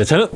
네, 저는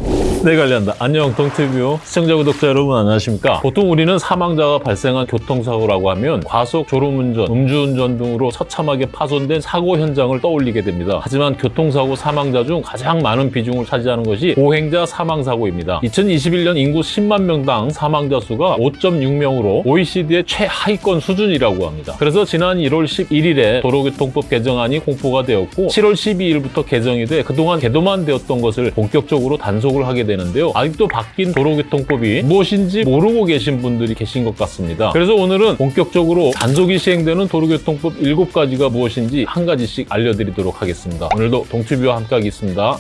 내가 관리한다. 안녕 동티뷰 시청자 구독자 여러분 안녕하십니까? 보통 우리는 사망자가 발생한 교통사고라고 하면 과속, 졸음운전, 음주운전 등으로 처참하게 파손된 사고 현장을 떠올리게 됩니다. 하지만 교통사고 사망자 중 가장 많은 비중을 차지하는 것이 보행자 사망사고입니다. 2021년 인구 10만 명당 사망자 수가 5.6명으로 OECD의 최하위권 수준이라고 합니다. 그래서 지난 1월 11일에 도로교통법 개정안이 공포가 되었고 7월 12일부터 개정이 돼 그동안 개도만 되었던 것을 본격적으로 단속을 하게 되는데요. 아직도 바뀐 도로교통법이 무엇인지 모르고 계신 분들이 계신 것 같습니다. 그래서 오늘은 본격적으로 단속이 시행되는 도로교통법 7가지가 무엇인지 한 가지씩 알려드리도록 하겠습니다. 오늘도 동튜브와 함께 하겠습니다.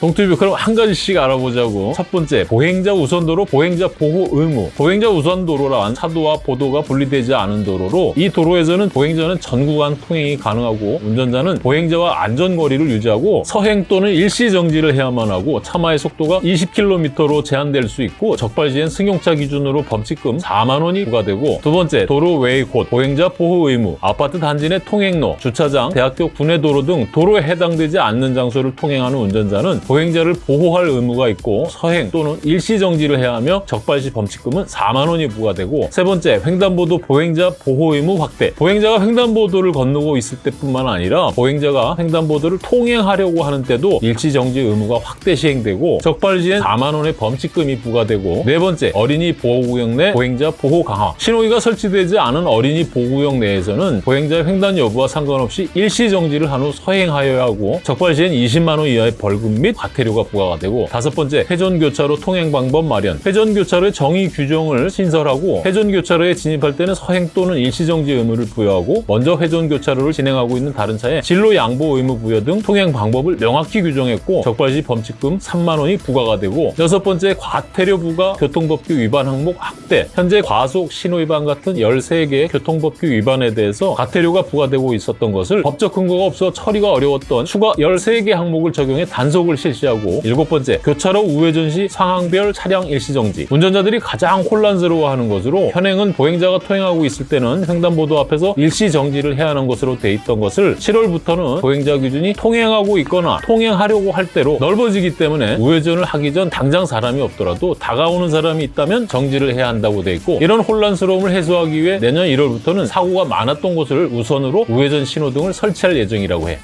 동투뷰 그럼 한 가지씩 알아보자고. 첫 번째 보행자 우선도로 보행자 보호 의무. 보행자 우선도로란 차도와 보도가 분리되지 않은 도로로 이 도로에서는 보행자는 전 구간 통행이 가능하고 운전자는 보행자와 안전거리를 유지하고 서행 또는 일시 정지를 해야만 하고 차마의 속도가 20km로 제한될 수 있고 적발 시엔 승용차 기준으로 범칙금 4만 원이 부과되고 두 번째 도로 외의 곳 보행자 보호 의무. 아파트 단지 내 통행로 주차장 대학교 분해도로 등 도로에 해당되지 않는 장소를 통행하는 운전자는 보행자를 보호할 의무가 있고 서행 또는 일시 정지를 해야 하며 적발 시 범칙금은 4만 원이 부과되고 세 번째 횡단보도 보행자 보호 의무 확대. 보행자가 횡단보도를 건너고 있을 때뿐만 아니라 보행자가 횡단보도를 통행하려고 하는 때도 일시 정지 의무가 확대 시행되고 적발 시엔 4만 원의 범칙금이 부과되고 네 번째 어린이 보호구역 내 보행자 보호 강화. 신호기가 설치되지 않은 어린이 보호구역 내에서는 보행자의 횡단 여부와 상관없이 일시 정지를 한 후 서행하여야 하고 적발 시엔 20만 원 이하의 벌금 및 과태료가 부과가 되고 다섯 번째 회전교차로 통행 방법 마련. 회전교차로의 정의 규정을 신설하고 회전교차로에 진입할 때는 서행 또는 일시정지 의무를 부여하고 먼저 회전교차로를 진행하고 있는 다른 차에 진로 양보 의무 부여 등 통행 방법을 명확히 규정했고 적발 시 범칙금 3만 원이 부과가 되고 여섯 번째 과태료 부과 교통법규 위반 항목 확대. 현재 과속 신호 위반 같은 13개의 교통법규 위반에 대해서 과태료가 부과되고 있었던 것을 법적 근거가 없어 처리가 어려웠던 추가 13개 항목을 적용해 단속을 실시 하고 일곱 번째 교차로 우회전 시 상황별 차량 일시정지 운전자들이 가장 혼란스러워하는 것으로 현행은 보행자가 통행하고 있을 때는 횡단보도 앞에서 일시정지를 해야 하는 것으로 돼 있던 것을 7월부터는 보행자 기준이 통행하고 있거나 통행하려고 할 때로 넓어지기 때문에 우회전을 하기 전 당장 사람이 없더라도 다가오는 사람이 있다면 정지를 해야 한다고 돼 있고 이런 혼란스러움을 해소하기 위해 내년 1월부터는 사고가 많았던 곳을 우선으로 우회전 신호등을 설치할 예정이라고 해.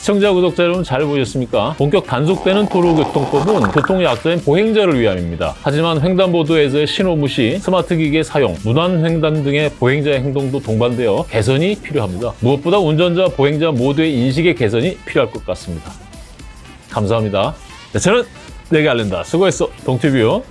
시청자, 구독자 여러분 잘 보셨습니까? 본격 단속되는 도로교통법은 교통약자인 보행자를 위함입니다. 하지만 횡단보도에서의 신호 무시, 스마트 기계 사용, 무단 횡단 등의 보행자의 행동도 동반되어 개선이 필요합니다. 무엇보다 운전자, 보행자 모두의 인식의 개선이 필요할 것 같습니다. 감사합니다. 네, 저는 내게 알린다. 수고했어, 동티뷰.